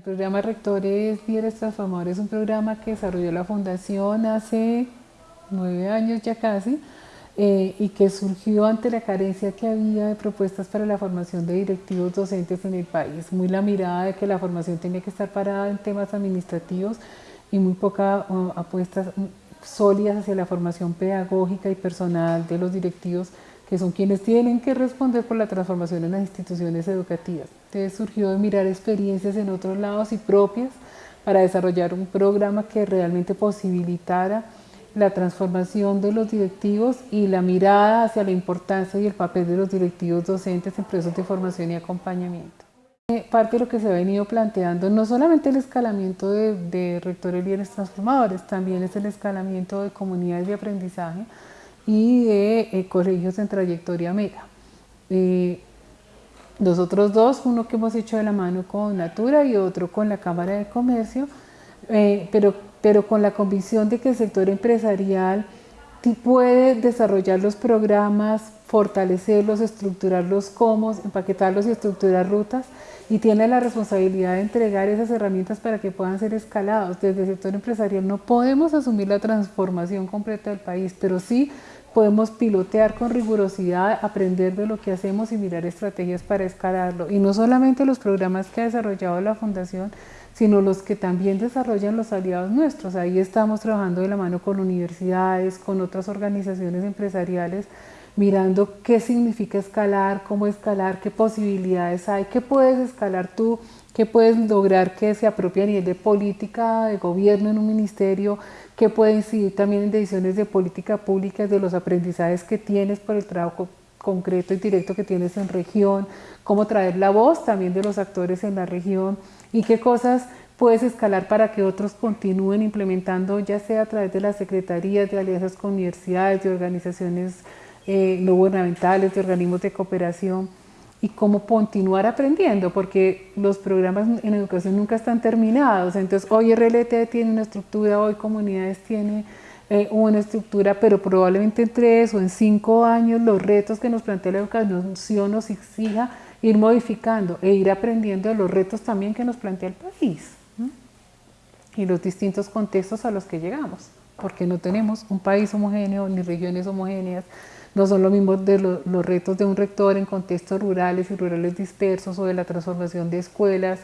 El programa Rectores Líderes Transformadores es un programa que desarrolló la Fundación hace nueve años ya casi eh, y que surgió ante la carencia que había de propuestas para la formación de directivos docentes en el país. Muy la mirada de que la formación tenía que estar parada en temas administrativos y muy pocas uh, apuestas mm, sólidas hacia la formación pedagógica y personal de los directivos que son quienes tienen que responder por la transformación en las instituciones educativas. Entonces surgió de mirar experiencias en otros lados y propias para desarrollar un programa que realmente posibilitara la transformación de los directivos y la mirada hacia la importancia y el papel de los directivos docentes en procesos de formación y acompañamiento. Eh, parte de lo que se ha venido planteando, no solamente el escalamiento de, de rectores bienes transformadores, también es el escalamiento de comunidades de aprendizaje, y de eh, colegios en trayectoria mega. Eh, los otros dos, uno que hemos hecho de la mano con Natura y otro con la Cámara de Comercio, eh, pero, pero con la convicción de que el sector empresarial puede desarrollar los programas, fortalecerlos, estructurarlos como, empaquetarlos y estructurar rutas y tiene la responsabilidad de entregar esas herramientas para que puedan ser escalados. Desde el sector empresarial no podemos asumir la transformación completa del país, pero sí podemos pilotear con rigurosidad, aprender de lo que hacemos y mirar estrategias para escalarlo. Y no solamente los programas que ha desarrollado la Fundación, sino los que también desarrollan los aliados nuestros. Ahí estamos trabajando de la mano con universidades, con otras organizaciones empresariales, mirando qué significa escalar, cómo escalar, qué posibilidades hay, qué puedes escalar tú, qué puedes lograr que se apropie a nivel de política, de gobierno en un ministerio, qué puede incidir también en decisiones de política pública, de los aprendizajes que tienes por el trabajo concreto y directo que tienes en región, cómo traer la voz también de los actores en la región y qué cosas puedes escalar para que otros continúen implementando, ya sea a través de las secretarías, de alianzas con universidades, de organizaciones eh, no gubernamentales, de organismos de cooperación y cómo continuar aprendiendo, porque los programas en educación nunca están terminados. Entonces, hoy RLT tiene una estructura, hoy Comunidades tiene eh, una estructura, pero probablemente en tres o en cinco años los retos que nos plantea la educación nos exija ir modificando e ir aprendiendo de los retos también que nos plantea el país y los distintos contextos a los que llegamos, porque no tenemos un país homogéneo ni regiones homogéneas, no son lo mismo de los retos de un rector en contextos rurales y rurales dispersos o de la transformación de escuelas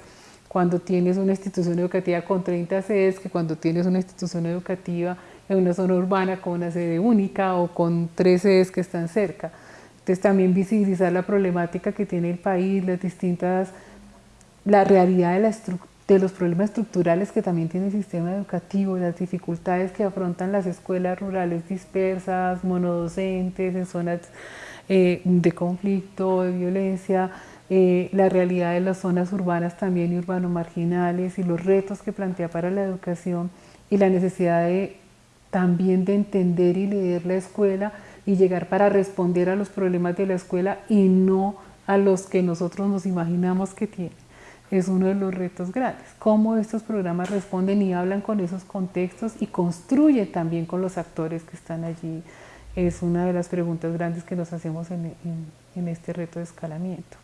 cuando tienes una institución educativa con 30 sedes que cuando tienes una institución educativa en una zona urbana con una sede única o con tres sedes que están cerca. Entonces también visibilizar la problemática que tiene el país, las distintas, la realidad de la estructura de los problemas estructurales que también tiene el sistema educativo, las dificultades que afrontan las escuelas rurales dispersas, monodocentes, en zonas eh, de conflicto, de violencia, eh, la realidad de las zonas urbanas también y urbano marginales y los retos que plantea para la educación y la necesidad también de entender y leer la escuela y llegar para responder a los problemas de la escuela y no a los que nosotros nos imaginamos que tiene es uno de los retos grandes. Cómo estos programas responden y hablan con esos contextos y construyen también con los actores que están allí. Es una de las preguntas grandes que nos hacemos en, en este reto de escalamiento.